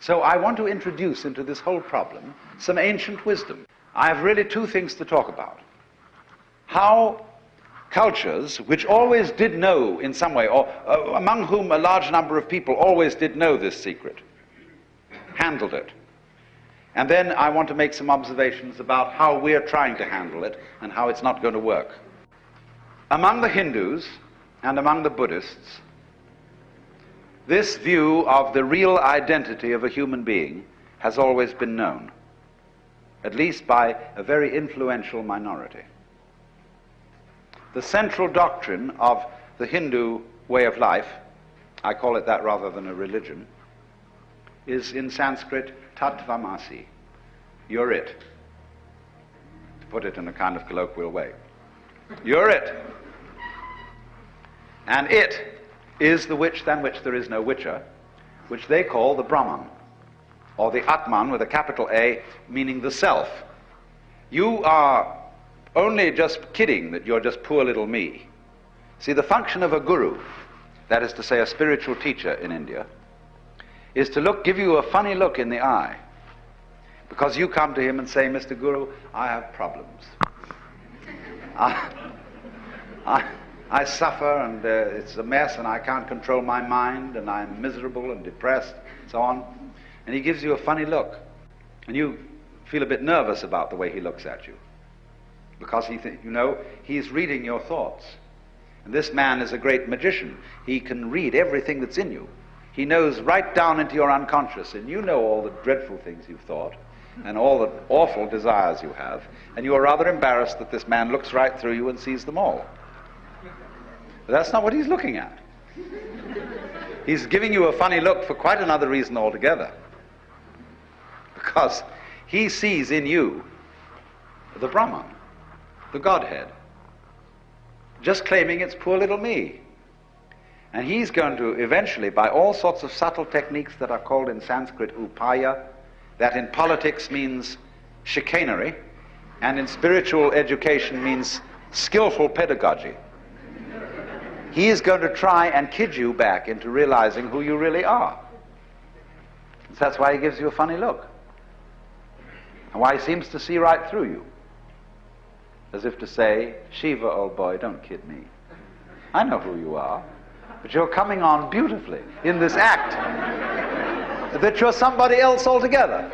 So I want to introduce into this whole problem some ancient wisdom. I have really two things to talk about. How cultures, which always did know in some way, or uh, among whom a large number of people always did know this secret, handled it. And then I want to make some observations about how we're trying to handle it and how it's not going to work. Among the Hindus and among the Buddhists, this view of the real identity of a human being has always been known, at least by a very influential minority. The central doctrine of the Hindu way of life, I call it that rather than a religion, is in Sanskrit tat tvam asi. You're it. To put it in a kind of colloquial way. You're it. And it is the which than which there is no witcher, which they call the Brahman, or the Atman with a capital A, meaning the self. You are only just kidding that you're just poor little me. See, the function of a guru, that is to say, a spiritual teacher in India, is to look, give you a funny look in the eye. Because you come to him and say, Mr. Guru, I have problems. I, I, I suffer and uh, it's a mess and I can't control my mind and I'm miserable and depressed, and so on. And he gives you a funny look. And you feel a bit nervous about the way he looks at you. Because he th- you know, he's reading your thoughts. And this man is a great magician. He can read everything that's in you. He knows right down into your unconscious, and you know all the dreadful things you've thought and all the awful desires you have, and you are rather embarrassed that this man looks right through you and sees them all. But that's not what he's looking at. He's giving you a funny look for quite another reason altogether. Because he sees in you the Brahman, the Godhead, just claiming it's poor little me. And he's going to eventually, by all sorts of subtle techniques that are called in Sanskrit upaya, that in politics means chicanery, and in spiritual education means skillful pedagogy. He is going to try and kid you back into realizing who you really are. That's why he gives you a funny look. And why he seems to see right through you. As if to say, Shiva, old boy, don't kid me. I know who you are. But you're coming on beautifully in this act that you're somebody else altogether.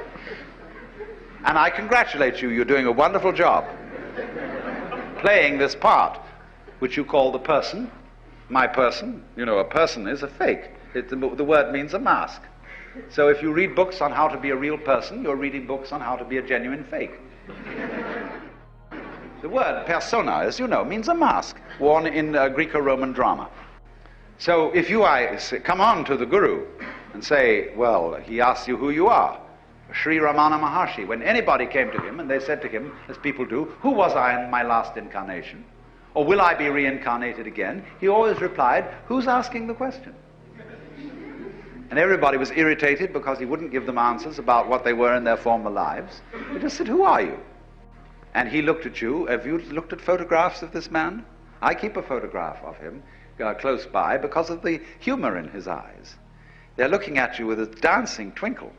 And I congratulate you, you're doing a wonderful job playing this part, which you call the person, my person. You know, a person is a fake. It, the, the word means a mask. So if you read books on how to be a real person, you're reading books on how to be a genuine fake. the word persona, as you know, means a mask worn in uh, Greco-Roman drama. So if you I, come on to the guru and say, well, he asks you who you are, Sri Ramana Maharshi, when anybody came to him and they said to him, as people do, who was I in my last incarnation? Or will I be reincarnated again? He always replied, who's asking the question? And everybody was irritated because he wouldn't give them answers about what they were in their former lives. He just said, who are you? And he looked at you. Have you looked at photographs of this man? I keep a photograph of him uh, close by because of the humor in his eyes. They're looking at you with a dancing twinkle,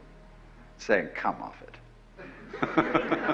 saying, Come off it.